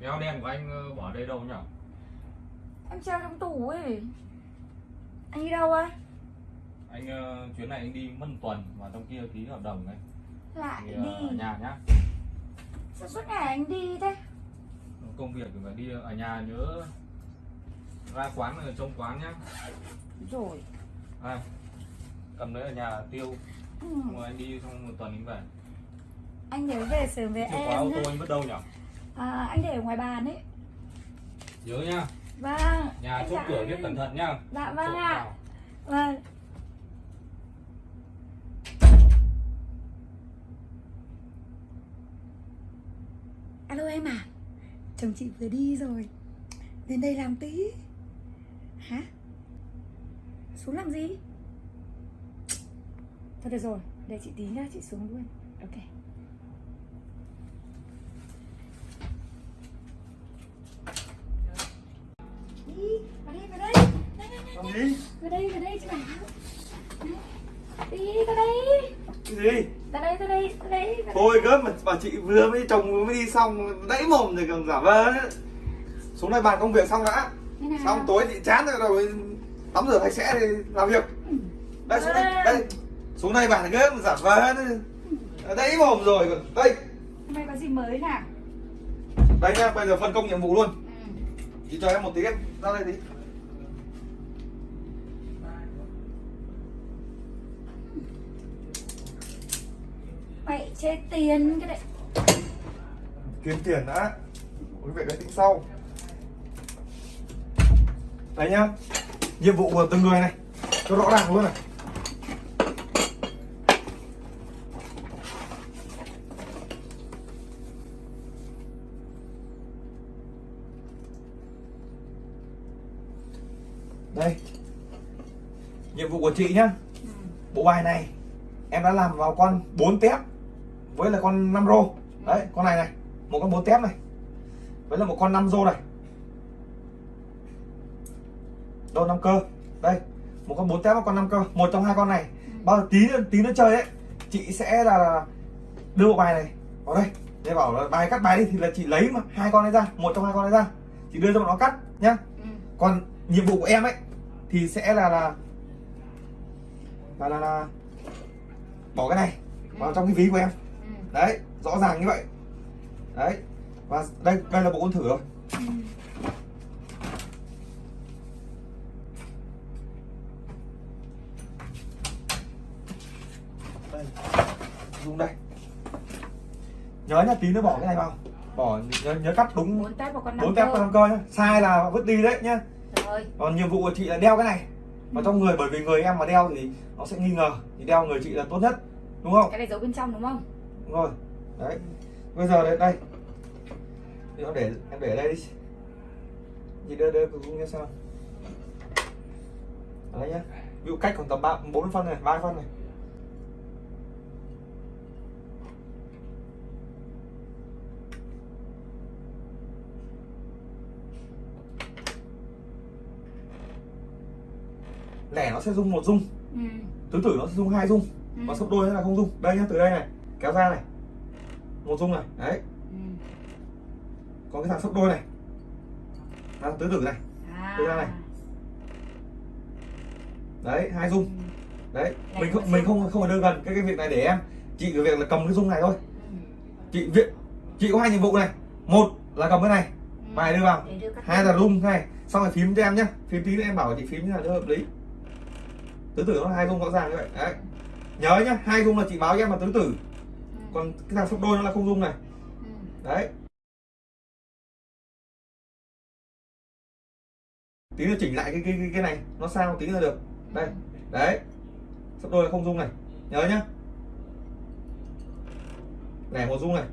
Kéo đen của anh ờ, bỏ đây đâu nhỉ? Em treo trong tủ ấy Anh đi đâu á? Anh ờ, chuyến này anh đi mất một tuần và trong kia ký hợp đồng ấy. Lại Thì ờ, ở đi nhà nhá. Sao suốt ngày anh đi thế? Công việc thì phải đi ở nhà nhớ ra quán ở trong quán nhá. Rồi Đây. Cầm đấy ở nhà tiêu. ừ. Anh đi xong một tuần anh về. Anh nhớ về sớm với Chìa khóa ô em tô anh vứt đâu nhỉ? À, Anh để ở ngoài bàn ấy. Nhớ nhá. Vâng Nhà chốt cửa viết cẩn thận nhá. Dạ vâng ạ. vào. Vâng. Alo em à Chồng chị vừa đi rồi. Đến đây làm tí. Hả? Xuống làm gì? Thôi được rồi Để chị tí nhá chị xuống luôn. Ok Đi Vào đây vào đây Này, này, này, Làm gì? Đây vào đây chị bảo Đi vào đây Cái gì? Vào đây vào đây vào đây. Thôi gớm mà bà chị vừa mới chồng mới đi xong đẫy mồm rồi còn giả vờ. Xuống đây bàn công việc xong đã? Xong tối chị chán rồi rồi tắm rửa sạch sẽ thì làm việc Đây xuống đây, đây Xuống đây bàn gớm giả vờ ấy. Đẫy mồm rồi còn đây Hôm nay có gì mới nào Đây nha, bây giờ phân công nhiệm vụ luôn ừ. Chị cho em một tí em ra đây tí Mày chê tiền cái đấy. Kiếm tiền đã. Quý vị cái tính sau. Đây nhá. Nhiệm vụ của từng người này. Cho rõ ràng luôn này. Đây. Nhiệm vụ của chị nhá. Ừ. bộ bài này em đã làm vào con 4 tép với là con 5 rô. Đấy con này này một con 4 tép này. Với là một con 5 rô này. Đô 5 cơ. Đây một con 4 tép và con 5 cơ. Một trong hai con này. Bao giờ tí tí nữa chơi ấy chị sẽ là đưa bộ bài này vào đây. Để bảo là bài cắt bài đi thì là chị lấy mà hai con này ra một trong hai con này ra. Chị đưa cho bọn nó cắt nhá. Ừ. còn nhiệm vụ của em ấy thì sẽ là là là là, là bỏ cái này vào trong cái ví của em. Đấy rõ ràng như vậy. Đấy và đây đây là bộ con thử rồi. Ừ. đây dùng đây. Nhớ nhá tí nữa bỏ cái này vào. Bỏ nhớ, nhớ cắt đúng Bốn tép vào con cơ. nhá. Sai là vứt đi đấy nhá. Còn nhiệm vụ của chị là đeo cái này. Vào trong người bởi vì người em mà đeo thì nó sẽ nghi ngờ. Thì đeo người chị là tốt nhất đúng không? Cái này giấu bên trong đúng không? Đúng rồi. Đấy. Bây giờ đây đây. Thì nó để em để đây đi. Chị đưa đưa cũng nghe sao. Đấy nhá. Ví dụ cách còn tầm ba bốn phân này ba phân này. Lẻ nó sẽ rung một rung. Ừ. tứ tử nó sẽ rung hai rung. Ừ. và sấp đôi là không rung. Đây nhá từ đây này kéo ra này. Một rung này. Đấy. Ừ. còn cái thằng sấp đôi này. Là tứ tử này. À. Đưa ra này. đấy hai rung Ừ. đấy Lẻ mình không mình không không phải đưa gần cái cái việc này để em. Chị cái việc là cầm cái rung này thôi. Ừ. chị việc chị có hai nhiệm vụ này. Một là cầm cái này. Ừ. bài đưa vào. Đưa hai là rung này. Xong rồi phím cho em nhá. Phím tí nữa em bảo chị phím như là nó hợp lý. Tứ tử nó là hai rung rõ ràng như vậy. Đấy. Nhớ nhá hai rung là chị báo em là tứ tử. Còn cái thằng sấp đôi nó là không rung này. Ừ. đấy. Tí nữa chỉnh lại cái cái cái, cái này nó sao tí là được. Đây đấy. Sắp đôi là không dung này. Nhớ nhá. Lẻ một dung này.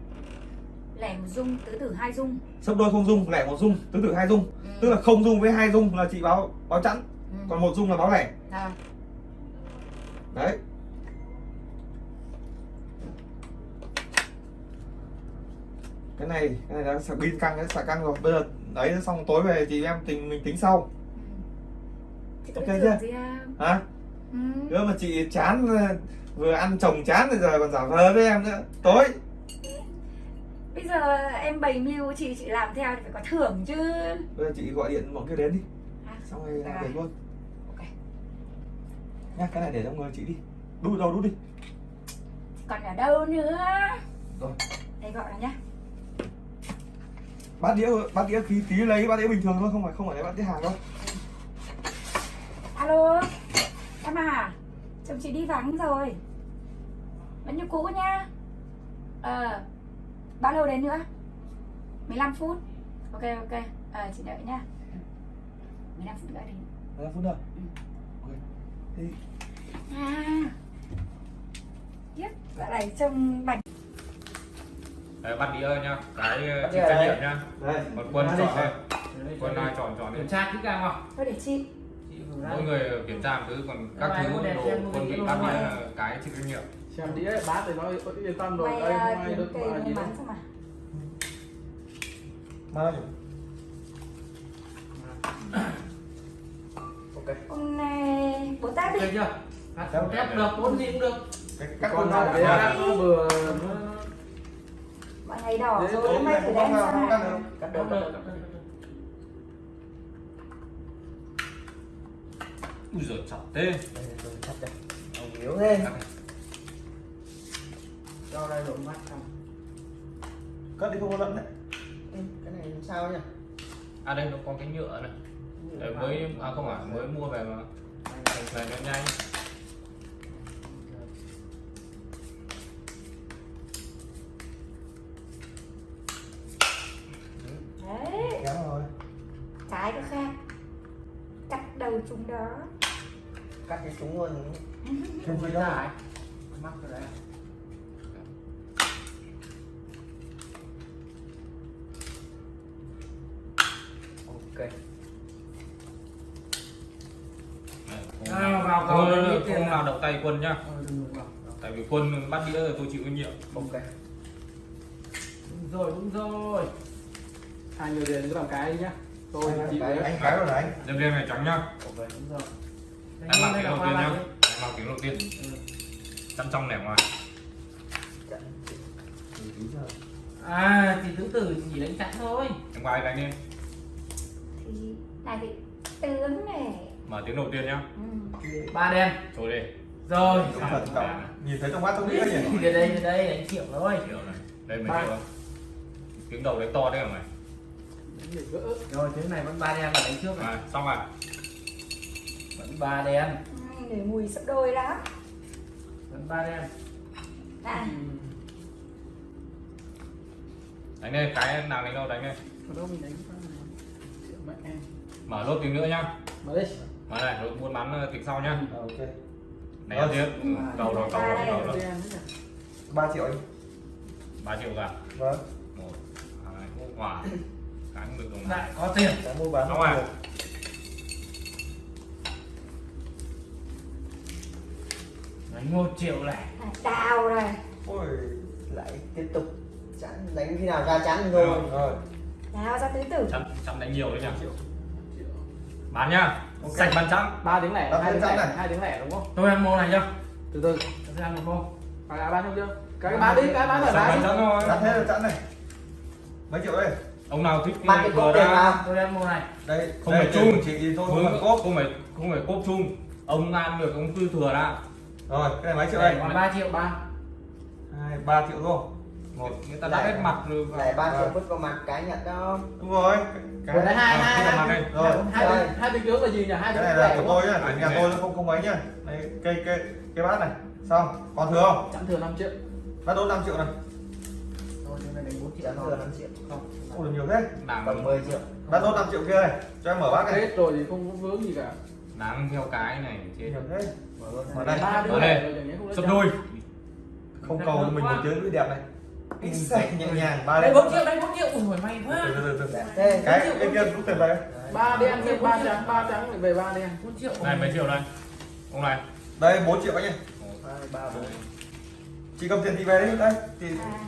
Lẻ một dung, tứ tử hai dung. Sắp đôi không dung lẻ một dung tứ tử hai dung. Ừ. tức là không dung với hai dung là chị báo báo chẵn. Ừ. còn một dung là báo lẻ. À. đấy cái này cái này đã sạc pin căng đấy sạc căng rồi. Bây giờ đấy xong tối về chị em tình mình tính sau. Chị Ok chưa? hả? Ừ. nữa mà chị chán vừa ăn chồng chán rồi giờ còn giả vờ với em nữa. Tối. Bây giờ em bày mưu chị chị làm theo thì phải có thưởng chứ. Bây giờ chị gọi điện bọn kia đến đi. À, xong rồi rồi. việc luôn. Ok. Nhá cái này để trong người chị đi. Đút đâu đút đi. Còn ở đâu nữa? Rồi. Đây gọi là nhá bát đĩa bát đĩa khí tí lấy bát đĩa bình thường thôi không phải không phải lấy bát đĩa hàng đâu. Alo em à chồng chị đi vắng rồi. Vẫn như cũ nhá. Ờ bao lâu đến nữa? 15 phút. Ok ok. Ờ chị đợi nhá. 15 phút nữa đến 15 phút nữa. Ok. Thì à. Tiếp dạo này trông bảnh Đấy, bắt đĩa nha cái chịu đĩa trách nhiệm nhá. Còn quân chọn đây quân ai chọn chọn đi. Kiểm tra kỹ càng không? Thôi để chị. Chị mỗi người kiểm tra một thứ còn các thứ đồ quân bị bắt đĩa là cái chịu trách nhiệm. Xem đĩa bát thì nó yên tâm rồi. Đây à, không ai được mà gì đâu. ra ok. Hôm nay bố tát đi. Ok chưa? Không kép được bốn gì cũng được. Cái các con nào vừa ngày đỏ rồi hôm nay này, thử đem có xem nào, cắt ui giời chặt thế. Ông yếu thế. Cho đây độ mắt xong. Cất đi không có lẫn đấy. Ê, Cái này làm sao nhỉ? à đây nó có cái nhựa này. Đấy, mới à không phải mới mua về mà. Này nó nhanh đó. Cắt cái súng luôn. Gì đâu dài mắt rồi đấy. Ok. Không nào- vào không, không, không nào động tay quân nhá. Ờ, tại vì quân bắt đĩa rồi tôi chịu trách nhiệm. Ok. Đúng rồi đúng rồi. Hai người liền cứ làm cái đi nhá tôi anh, chị anh, đấy anh cái rồi này. anh đêm đêm này trắng nhá. Ok đúng rồi. Em mang tiếng Đây đầu tiên nhá. em mang tiếng đầu tiên. Ừ. chăn trong nẻo ngoài. À thì thứ tử chỉ đánh chặn thôi. Em ngoài đánh đi. Thì này thì tướng này. Mở tiếng đầu tiên nhá. Ừ. ba đen. Thôi đi. Rồi nhìn thấy trong mắt trong đĩa nhỉ? đây đây đây đánh triệu thôi triệu này đây Ba. triệu không tiếng đầu đấy to đấy hả mày rồi thế này vẫn ba đen là đánh trước này. À, xong rồi. Vẫn ba đen. Ừ, để mùi sắp đôi đó vẫn ba đen. À. Đánh đây cái nào đánh đâu đánh đây đâu mình đánh này. Mở lốt tiếng nữa nhá. Mở đi. Mở này rồi buôn bán ờ, tính sau nhá. Ờ, ok. Đánh đầu tiên Ừ, cầu rồi cầu rồi cầu rồi. 3 triệu anh. Ba triệu cả vâng. Một hai quả cái không được đồng lại này có tiền. Cái mua bán xong rồi. đánh một triệu này này, đào rồi. Ôi Lại tiếp tục Chắn đánh khi nào ra thôi. Được. rồi. Đào ra tứ tử. Chăm chăm đánh nhiều đấy nhá triệu bán nhá. Ok. sạch bán trắng ba tiếng lẻ hai tiếng lẻ này. hai tiếng lẻ đúng không? Tôi ăn mô này chưa? Từ từ. Tôi sẽ ăn một mô phải là bán không chưa? Cái bán đi cái bán mái bán đi. trắng thôi. Chắn thế là chắn này. Mấy triệu đây ông nào thích cái vừa cốt tiền ra vào. Tôi ăn mô này. Đây Không đây, phải chung. chị thôi không không phải cốp. không phải không phải cốp chung. Ông ăn được ông tư thừa ra rồi cái này mấy triệu đây? Còn ba triệu ba. Hai ba triệu thôi. Một. Người ta đã hết mặt rồi. Lại 3 triệu vứt vào mặt cái nhận đó. Đúng rồi. Vừa đấy hai hai cái. Rồi. hai hai tiếng trước là gì nhỉ? Hai cái này là của tôi nhá. Nhà này. tôi nó không không mấy nhá. Đây cây cây cái bát này. Xong còn thừa không? Chẵn thừa 5 triệu. Bát đốt 5 triệu này thôi thế này đánh 4 triệu thôi thừa 5 triệu. Không. Ôi nhiều thế. Tầm 10 triệu. Bát đốt 5 triệu kia này cho em mở bát này hết rồi thì không có vướng gì cả. Đáng theo cái này nhiều thế. Mở đây. ba Mở đây. rồi chẳng nhẽ không cầu cho mình một tiếng cứ đẹp này. In sạch nhẹ nhàng ba đây đen 4 triệu đây 4 triệu. Ui may quá. Từ từ từ từ. Thế. Cái cái kia cũng tiền về ba đen ba trắng ba trắng về ba đen. 4 triệu. Này mấy triệu đây? Ông này. Đây 4 triệu anh Một, 2, 3, 4 chị cầm tiền chị về đi. Đây thì à.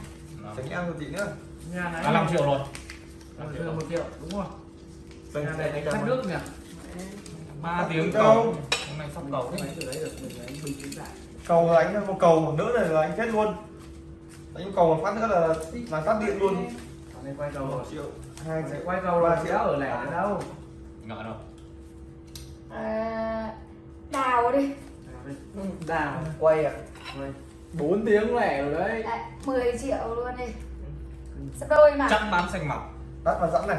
Tránh ăn của chị nữa. Nhà này à, 5 triệu rồi. Năm 5 triệu. Một triệu đúng không? Đây, nhà này đánh phát nước nhỉ? Ba tiếng Đâu? cầu. hôm nay sắp cầu. Đấy được mình đánh bình tĩnh lại. Cầu là anh một cầu một nữa này là anh chết luôn. Đánh cầu một phát nữa là là tắt điện luôn. Này quay cầu một triệu hai triệu quay cầu rồi triệu. ở lẻ nữa đâu. Ngợ đâu. À, đào đi. Đào. Quay à? Quay 4 tiếng lẻ rồi đấy. Đấy, 10 triệu luôn đi. Sắp đôi mà. Chắc bán xanh mọc tắt vào sẵn này.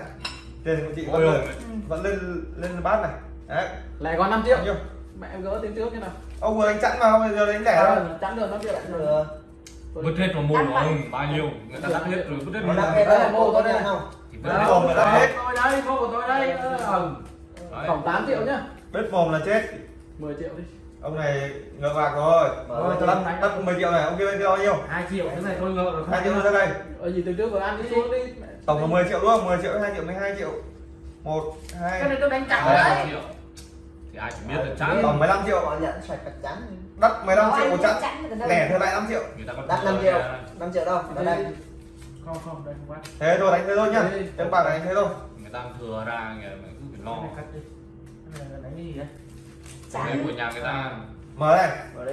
Tiền của chị vẫn ôi ôi lên vẫn lên lên bát này. Đấy. Lẻ còn 5 triệu. Nhiêu? Mẹ em gỡ tiếng trước như nào. Ông vừa đánh chẵn vào bây giờ đánh lẻ thôi. À, chắn được 5 triệu. Chẵn được vứt hết vào mồm Đắt nó vậy. ừ, bao nhiêu? Người ta đắt hết rồi. vứt hết vào đắt hết Đây là đó mô mô tôi đây. đắt không? Thì vứt Đấy, hết mồm đắt hết. tôi đây mô của tôi đây. Ờ, Đấy. tổng 8 triệu nhá. Bết mồm là chết. 10 triệu đi ông này ngợ bạc rồi. Ra tắt đánh. tắt 10 triệu này ông kia bên kia bao nhiêu? 2 triệu cái này tôi ngợ rồi. Hai triệu ra đây. Ở gì từ trước rồi ăn đi. Xuống đi. Tổng là 10 triệu đúng không? 10 triệu 2 triệu 12 triệu. Một hai. Cái này tôi đánh chặn Đấy, hai thì ai chỉ biết là chán tổng 15 triệu. Họ nhận sạch chắc chắn. Đắt 15 Có triệu một được đâu. lẻ thôi lại 5 triệu. Còn đắt thừa 5 triệu. kìa. 5 triệu đâu? Ở đây. Không không đây không bắt thế thôi đánh thế thôi nhá. Em bạc đánh thế thôi. Người ta thừa ra người ta cứ phải lo. Cái này cắt đi. Cái này là đánh cái gì đấy của nhà người ta. Mở đây. Mở đi.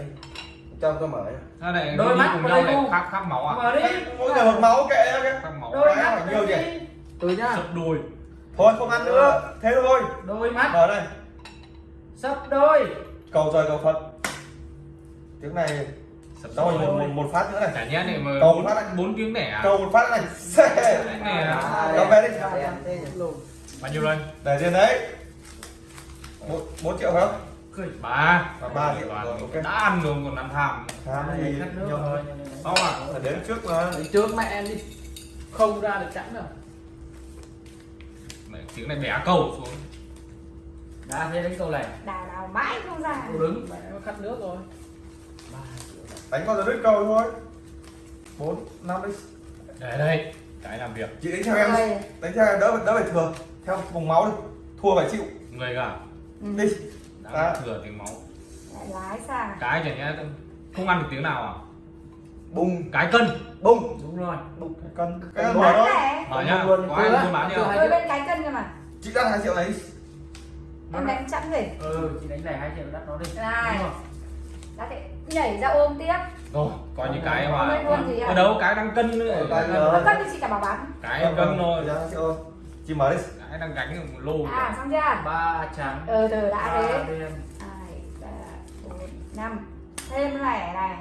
Cho tôi mở thế này Đôi đôi mắt cùng vào nhau đây này không? khác khác máu à? Mở đi. Mỗi người một máu kệ nó cái khác máu đôi mắt phải nhiều đi từ nhá. Sấp đôi thôi không ăn nữa. Thế thôi. Đôi mắt. Mở đây. Sấp đôi. Cầu trời cầu phật. Tiếng này sấp đâu một, một, một phát nữa này. Chả nhẽ này mà Cầu bốn- phát này. bốn tiếng đẻ à? Cầu một phát này. Này đây. về đi. Nhỉ. bao nhiêu đây để tiền đấy. Một bốn triệu phải không ba. À, ba triệu rồi, ok. đã ăn rồi còn ăn tham Này, gì cắt nước nhiều rồi. Không à phải đến trước mà. Đánh trước mẹ em đi. Không ra được chẵn đâu. Mẹ, tiếng này bẻ cầu xuống. Đã thế đánh câu lẻ đào đào mãi không ra. Cô đứng mẹ em cắt nước rồi. Đánh con đứt cầu thôi. Bốn năm đi. Để đây. Cái làm việc. Chị đánh theo em. Đánh theo em đỡ đỡ phải thừa. Theo vùng máu đi. Thua phải chịu. Người cả. Ừ. đi À. thừa tiếng máu. Lái sang cái chả nhẽ không ăn được tiếng nào à? Bung cái cân. Bung đúng rồi. Bung cần cái Bán mở bán thôi. lẻ. Mở nhá Luôn. có ai buôn bán nhá bên cái cân cơ mà. Chị đắt hai triệu này em đánh chẵn gì ừ chị đánh lẻ hai triệu đắt nó đi. Này. Đã thể nhảy ra ôm tiếp. Rồi coi như cái mà gì à? ở đâu cái đang cân nữa. Ở cái cân thì chị cả bảo bán. Cân thôi triệu mở đi. Cái đang gánh một lô à xong chưa? Ba trắng. Ừ từ đã ba thế. đen. Hai ba bốn năm. Thêm lẻ này.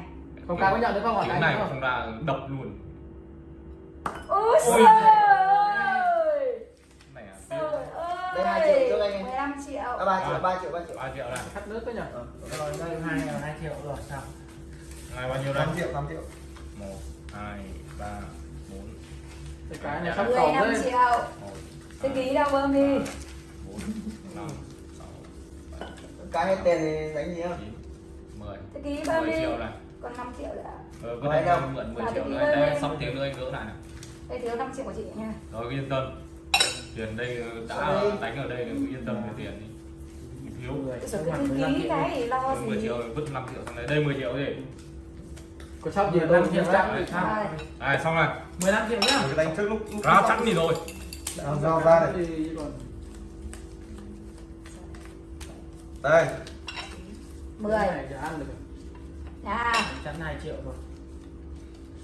Không cái có nhận được không hỏi cái này không. ra đập luôn. Ôi trời ơi. À trời ơi. Đây, hai triệu trước anh em. 15 triệu. À, 3 triệu 3 triệu 3 triệu. Ba triệu này cắt nước đấy nhỉ Ờ. rồi đây hai là hai triệu rồi sao này bao nhiêu đây? 5 triệu 5 triệu. Một hai ba bốn. Cái cái này sắp 15 cổng đấy triệu thư ký đâu bơm đi bốn năm sáu bảy cái hết tiền thì đánh gì không? Chín mười. Thư ký bơm mười đi triệu này còn 5 triệu nữa. Ờ, có Mười thể đâu? mượn 10 À, triệu nữa. đây lên. xong tiền nữa anh gỡ lại này. Đây thiếu 5 triệu của chị nha. Rồi yên tâm. Tiền đây đã Sao đây? đánh ở đây cứ yên tâm về tiền đi. Thiếu. Cái cái ký cái thì lo 10 gì. triệu vứt 5 triệu sang đây. Đây 10 triệu gì có sắp gì năm triệu trắng thì sao? Rồi. này xong rồi. 15 triệu nhá. Cái đánh trước lúc lúc ra sẵn đi rồi Làm sao ra còn đây. 10 cái này ăn được nha chắn 2 triệu rồi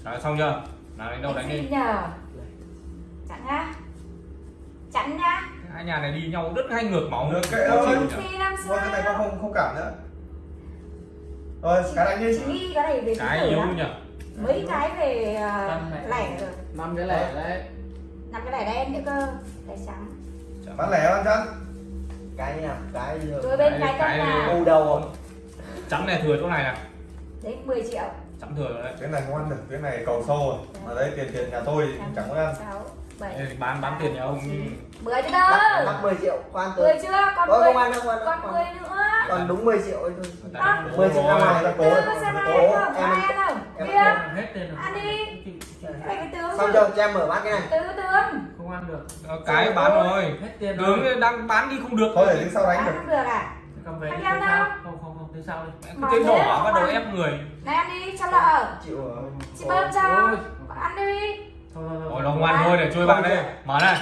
Đấy, xong chưa? Nào đánh đâu đánh đi. nhờ. Chặn nhá. Chặn nhá. Hai nhà này đi nhau rất hay ngược máu. Ngược kệ thôi. thôi cái này con không không cảm nữa. Rồi cái đánh đi. chị cái này về cái yếu nhỉ? Mấy cái về ờ, lẻ rồi. Năm cái lẻ đấy năm cái lẻ đen nữa cơ lẻ trắng. Bán lẻ bán chắn cái nào cái gì rồi bên Cái- cái này- nào bù đầu không trắng này thừa chỗ này nè. Đấy 10 triệu. Trắng thừa rồi đấy. Cái này không ăn được cái này cầu sâu rồi. Mà đây tiền tiền nhà tôi thì chẳng có ăn. Sáu bảy Đây, bán bán tiền nhà ông mười chứ mắc đâu mắc 10 triệu khoan mười từ chưa? Còn Ôi, mười không ăn đâu, không ăn đâu, còn không mười ăn. nữa. Còn đúng 10 triệu ấy thôi. Người Đó. ta Mười triệu ra ngoài ra từ cố có không em- ăn không hết tiền rồi. Ăn đi. cái cái tướng xong chứ. cho em mở bát cái này. Tứ tướng không ăn được. Ờ, cái bán rồi. Hết tiền rồi. tướng đang bán đi không được. Thôi để đến sau đánh được. không được à? Cầm về đâu? không không không thứ sau đi. Thấy đỏ bắt đầu ép người. Này ăn đi cho lợ chịu rồi chị bơm cho. Ăn đi. Thôi thôi thôi. Ôi nó ngoan thôi để chui bạn đây mở này.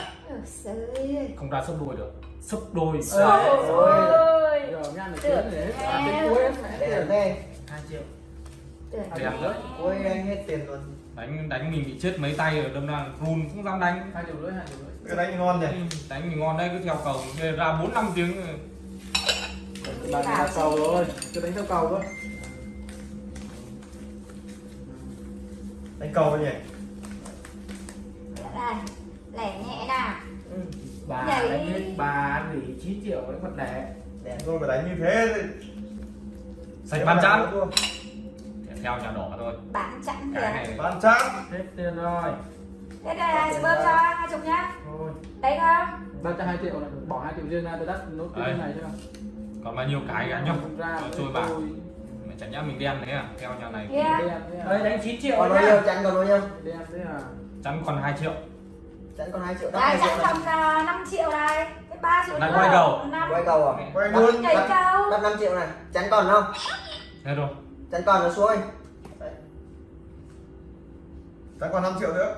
Không ra sấp đôi được. Sấp đôi Ờ. ôi. Giờ nhăn được Tưởng tiền để hết em. à, đến cuối hết mẹ để tiền. thế. Dạ. hai triệu. tưởng Đẹp đấy. ôi anh hết tiền luôn đánh đánh mình bị chết mấy tay rồi đâm ra run không dám đánh. Hai triệu rưỡi hai triệu rưỡi cái đánh thì ngon nhỉ đánh mình ngon đấy cứ theo cầu. Ra bốn năm tiếng. Bạn theo cầu rồi chưa đánh theo cầu cơ đánh cầu nhỉ? Đây lẻ nhẹ nào. Ừ. bà Vậy- đánh hết bà nghỉ 9 triệu đánh mặt lẻ. Đẹp rồi phải đánh như thế thì sạch bàn chán theo nhà đỏ thôi. Bán chẵn này bàn chán hết tiền rồi. Thế đây là chị bơm cho hai chục nhá. Thôi. Đấy không ba cho hai triệu này bỏ hai triệu riêng ra tôi đắt nốt cái Đấy. này chứ còn bao nhiêu cái Không ra trôi bạc chẳng nhá mình đen đấy à? Theo nhà này. Kia đấy đánh 9 triệu còn bao nhiêu? Chắn còn bao nhiêu? Đen thế à? Chắn còn 2 triệu. Chắn còn 2 triệu đắt đây 2 chẵn triệu này. còn là 5 triệu này cái ba triệu Lại nữa. quay đầu. năm. Quay cầu à? Quay luôn cầu. đắt 5 triệu này. Chắn còn không? Thế rồi chắn còn là xuôi Đấy, chán còn 5 triệu nữa.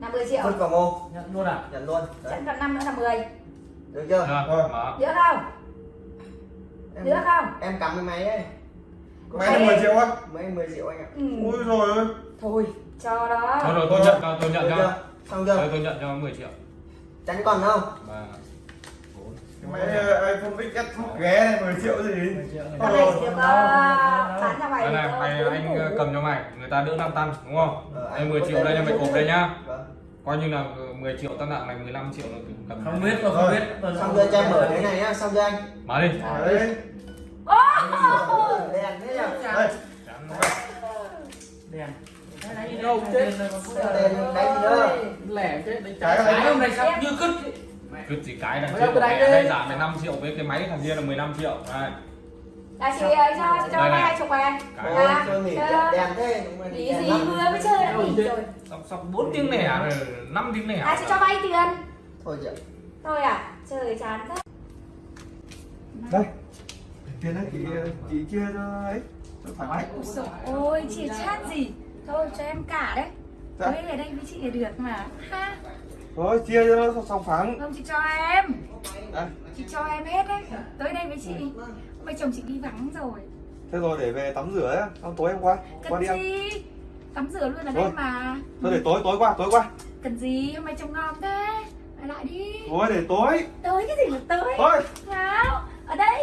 Là 10 triệu. Vứt vào mô. Nhận luôn à? Nhận luôn. Chẵn còn năm nữa là 10 được chưa? Rồi Rồi. mở được không? Em, được không? em cắm cái máy ấy. Máy là 10 triệu á. Mấy 10 triệu anh ạ. Ừ. ui rồi ơi. Thôi cho đó. Thôi rồi tôi nhận cho tôi nhận được cho. chưa? Xong chưa? Thôi tôi nhận cho 10 triệu. Chắn còn không? Bốn cái máy ờ, iPhone XS Max ghé này 10 triệu gì? Con này. Chỉ được bán cho mày đây này mày anh củ. cầm cho mày người ta đỡ 5 tăng đúng không? Ờ, đây anh 10 có triệu đây là mày thế. đây nhá. Vâng. Coi như là 10 triệu tăng nặng này 15 triệu là cầm không biết không Rồi. biết. Xong chưa cho em mở cái này nhá xong chưa anh. Mở đi. Đấy đèn thế nhá. Đây Chắn. đèn đâu chết? đèn đánh nữa lẻ chết đánh Cái trái. này- hôm nay sắp như cứt cứ chỉ cái mẹ đi. đây giảm về 5 triệu với cái máy thằng kia là 15 triệu. Đây. Là chị ơi cho chị cho hai chục này. Cái- Ôi, Dạ. đèn thế Lý gì vừa mới chơi đã nghỉ rồi sắp sắp 4 tiếng nẻ rồi 5 tiếng nẻ. À chị cho vay tiền. Thôi chị ạ. Thôi à trời chán thế. Đây. Tiền đấy chị chị chia cho ấy. Cho thoải mái. Ôi chị chát gì. Thôi cho em cả đấy. Dạ. tới ở đây với chị là được mà. Ha thôi chia cho nó sòng phẳng. Không chị cho em. À, chị cho em hết đấy. Tới đây với chị. Bây chồng chị đi vắng rồi. Thế rồi để về tắm rửa ấy xong tối em qua. Qua cần đi ăn. gì? Tắm rửa luôn ở đây Thôi. mà. Thôi để tối tối qua tối qua. Cần gì? Hôm nay trông ngon thế. Lại lại đi. Thôi để tối. Tới cái gì là tới? Thôi. Nào ở đây